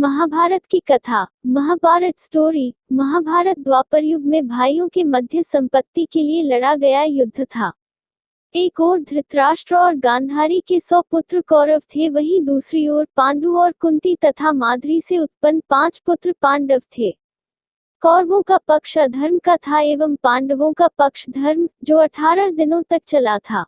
महाभारत की कथा, महाभारत स्टोरी महाभारत द्वापर युग में भाइयों के मध्य संपत्ति के लिए लड़ा गया युद्ध था। एक ओर धृतराष्ट्र और गांधारी के सौ पुत्र कौरव थे, वहीं दूसरी ओर पांडु और कुंती तथा माद्री से उत्पन्न पाँच पुत्र पांडव थे। कौरवों का पक्ष अधर्म का था एवं पांडवों का पक्ष धर्म, जो अठारह दिनों तक चला था।